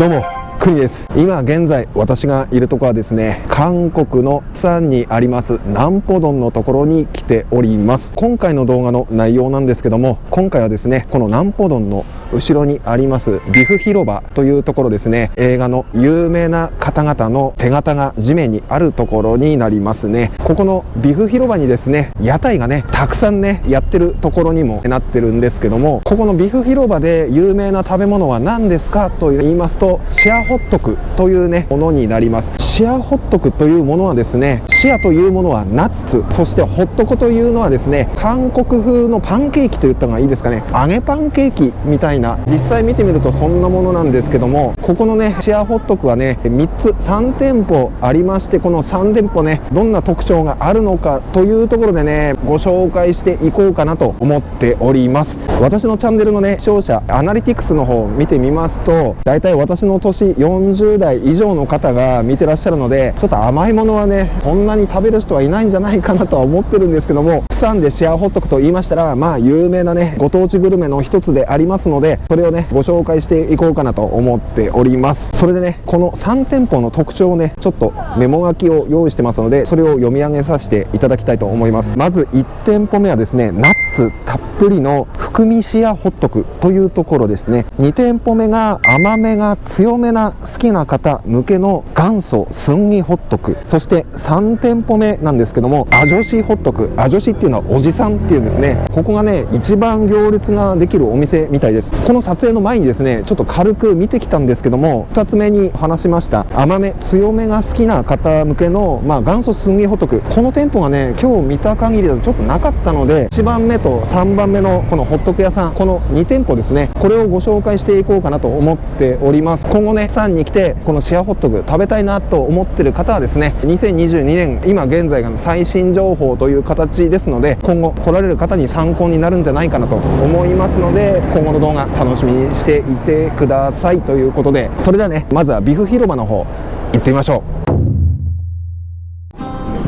どうもクリです。今現在私がいるところはですね韓国の山にあります南ポドンのところに来ております。今回の動画の内容なんですけども今回はですねこの南ポドンの後ろにありますビフ広場というところですね。映画の有名な方々の手形が地面にあるところになりますね。ここのビフ広場にですね屋台がねたくさんねやってるところにもなってるんですけどもここのビフ広場で有名な食べ物は何ですか？と言いますとシェアホットクというねものになります。シェアホットクというものはですねシェアというものはナッツそしてホットコというのはですね韓国風のパンケーキと言った方がいいですかね。揚げパンケーキみたいな実際見てみるとそんなものなんですけどもここのねシェアホットクはね3つ3店舗ありましてこの3店舗ねどんな特徴があるのかというところでねご紹介していこうかなと思っております。私のチャンネルのね視聴者アナリティクスの方を見てみますと大体私の年40代以上の方が見てらっしゃるのでちょっと甘いものはねこんなに食べる人はいないんじゃないかなとは思ってるんですけども釜山でシェアホットクと言いましたらまあ有名なねご当地グルメの一つでありますのでそれをねご紹介していこうかなと思っております。それでねこの3店舗の特徴をねちょっとメモ書きを用意してますのでそれを読み上げさせていただきたいと思います。まず1店舗目はですねナッツたっぷりの含みシアホットクというところですね。2店舗目が甘めが強めな好きな方向けの元祖スンギホットク。そして3店舗目なんですけどもアジョシホットク。アジョシっていうのはおじさんっていうんですね。ここがね一番行列ができるお店みたいです。この撮影の前にですねちょっと軽く見てきたんですけども2つ目に話しました。甘め強めが好きな方向けの、まあ、元祖スンギホットク。この店舗がね今日見た限りだとちょっとなかったので1番目と3番目のこのホットク屋さんこの2店舗ですね。これをご紹介していこうかなと思っております。今後ねさんに来てこのシェアホットク食べたいなと思ってる方はですね2022年今現在が最新情報という形ですので今後来られる方に参考になるんじゃないかなと思いますので今後の動画楽しみにしていてくださいということでそれではねまずはビフ広場の方行ってみましょう。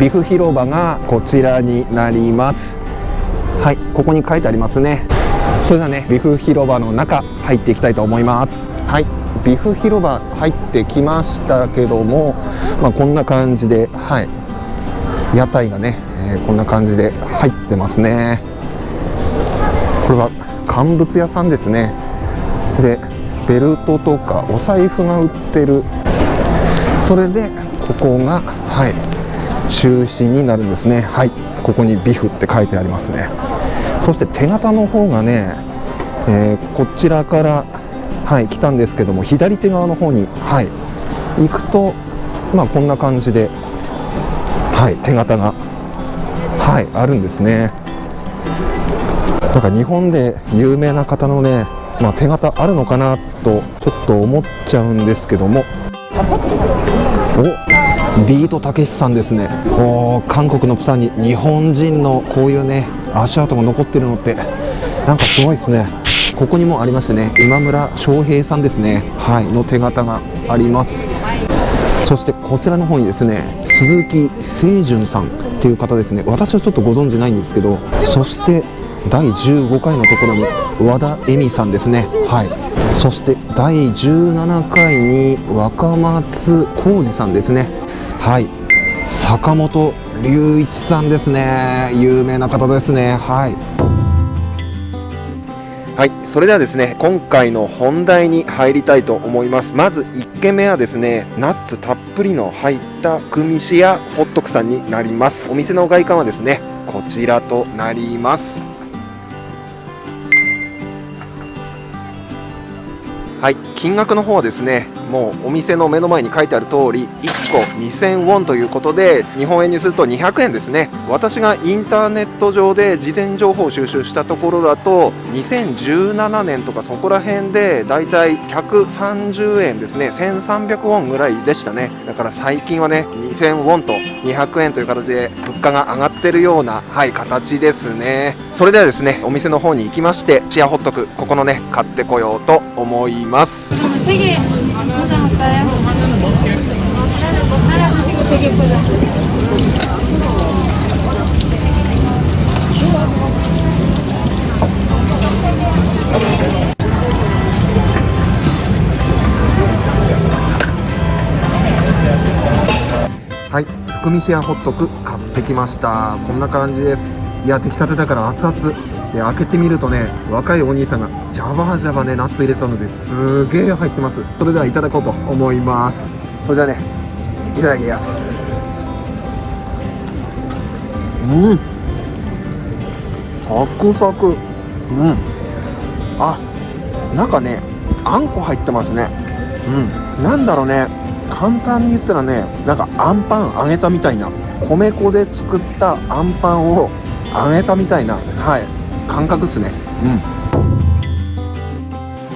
ビフ広場がこちらになります。はいここに書いてありますね。それではね。ビフ広場の中入っていきたいと思います。はい。ビフ広場入ってきましたけども、まあ、こんな感じではい。屋台がね、えー、こんな感じで入ってますね。これは乾物屋さんですね。でベルトとかお財布が売ってる。それでここがはい。中心になるんですね。はい。ここにビフって書いてありますね。そして手形の方がね、えー、こちらからはい来たんですけども左手側の方にはい行くとまあこんな感じではい手形がはいあるんですね。なんか日本で有名な方のねまあ、手形あるのかなとちょっと思っちゃうんですけども。おビートたけしさんですね。お韓国のプサンに日本人のこういうね足跡が残ってるのってなんかすごいですね。ここにもありましてね今村翔平さんですね。はいの手形があります。そしてこちらの方にですね鈴木清純さんっていう方ですね。私はちょっとご存じないんですけどそして第15回のところに和田恵美さんですね。はい。そして第17回に若松浩二さんですね。はい。坂本龍一さんですね。有名な方ですね。はい。はい、それではですね今回の本題に入りたいと思います。まず1軒目はですねナッツたっぷりの入ったクミシやホットクさんになります。お店の外観はですねこちらとなります。はい。金額の方はですねもうお店の目の前に書いてある通り1個2000ウォンということで日本円にすると200円ですね。私がインターネット上で事前情報を収集したところだと2017年とかそこら辺でだいたい130円ですね。1300ウォンぐらいでしたね。だから最近はね2000ウォンと200円という形で物価が上がってるようなはい形ですね。それではですねお店の方に行きましてシェアホットクここのね買ってこようと思います。はい福見シェアホットク買ってきました。こんな感じです。いや出来たてだから熱々。で開けてみるとね若いお兄さんがジャバジャバねナッツ入れたのですげえ入ってます。それではいただこうと思います。それじゃあね。いただきます。うん。サクサク。うん。あ中ねあんこ入ってますね。うん。なんだろうね。簡単に言ったらねなんかあんパン揚げたみたいな。米粉で作ったあんパンを揚げたみたいな。はい。感覚っすね。うん。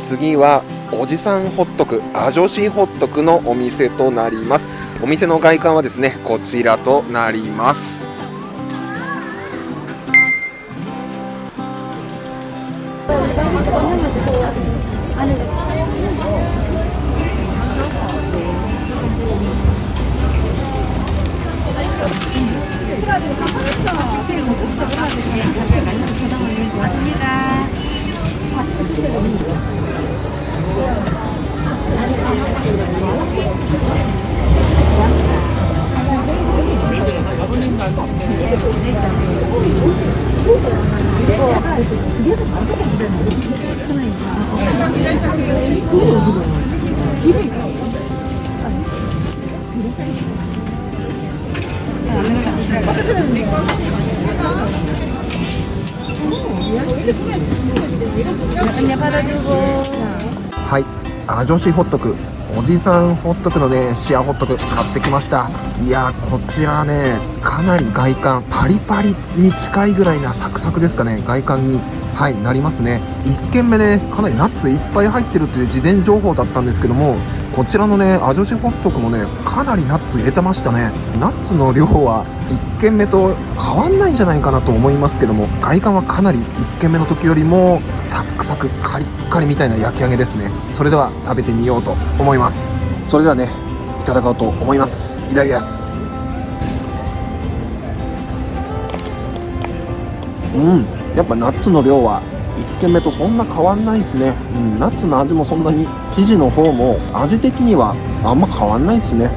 次はおじさんホットク。アジョシホットクのお店となります。お店の外観はですねこちらとなります。はいあ女子ホットクおじさんホットクのねシアホットク買ってきました。いやこちらねかなり外観パリパリに近いぐらいなサクサクですかね外観に。はいなりますね。1軒目ねかなりナッツいっぱい入ってるという事前情報だったんですけどもこちらのねアジョシホットクもねかなりナッツ入れてましたね。ナッツの量は1軒目と変わんないんじゃないかなと思いますけども外観はかなり1軒目の時よりもサックサクカリッカリみたいな焼き上げですね。それでは食べてみようと思います。それではねいただこうと思います。いただきます。うん。やっぱナッツの量は1軒目とそんな変わんないですね、うん、ナッツの味もそんなに生地の方も味的にはあんま変わんないですね。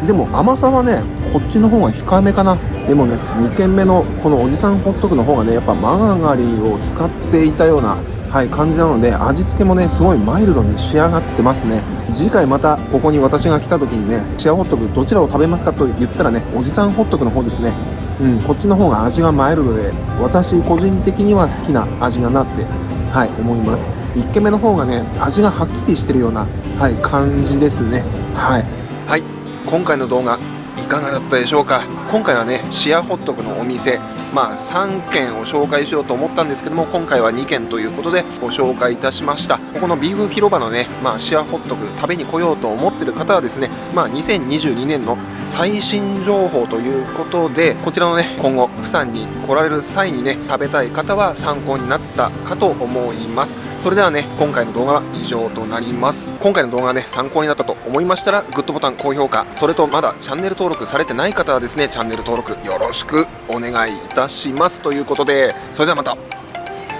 うん。でも甘さはねこっちの方が控えめかな。でもね2軒目のこのおじさんホットクの方がねやっぱマーガリンを使っていたようなはい感じなので味付けもねすごいマイルドに仕上がってますね。次回またここに私が来た時にねシェアホットクどちらを食べますかと言ったらねおじさんホットクの方ですね。うん、こっちの方が味がマイルドで私個人的には好きな味だなってはい思います。1軒目の方がね味がはっきりしてるようなはい感じですね。はい。はい。今回の動画いかがだったでしょうか？今回はねシアホットクのお店まあ3軒を紹介しようと思ったんですけども今回は2軒ということでご紹介いたしました。ここのビーフ広場のね、まあ、シアホットク食べに来ようと思ってる方はですねまあ2022年の最新情報ということでこちらのね今後釜山に来られる際にね食べたい方は参考になったかと思います。それではね今回の動画は以上となります。今回の動画がね参考になったと思いましたらグッドボタン高評価それとまだチャンネル登録されてない方はですねチャンネル登録よろしくお願いいたします。ということでそれではまた。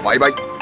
バイバイ。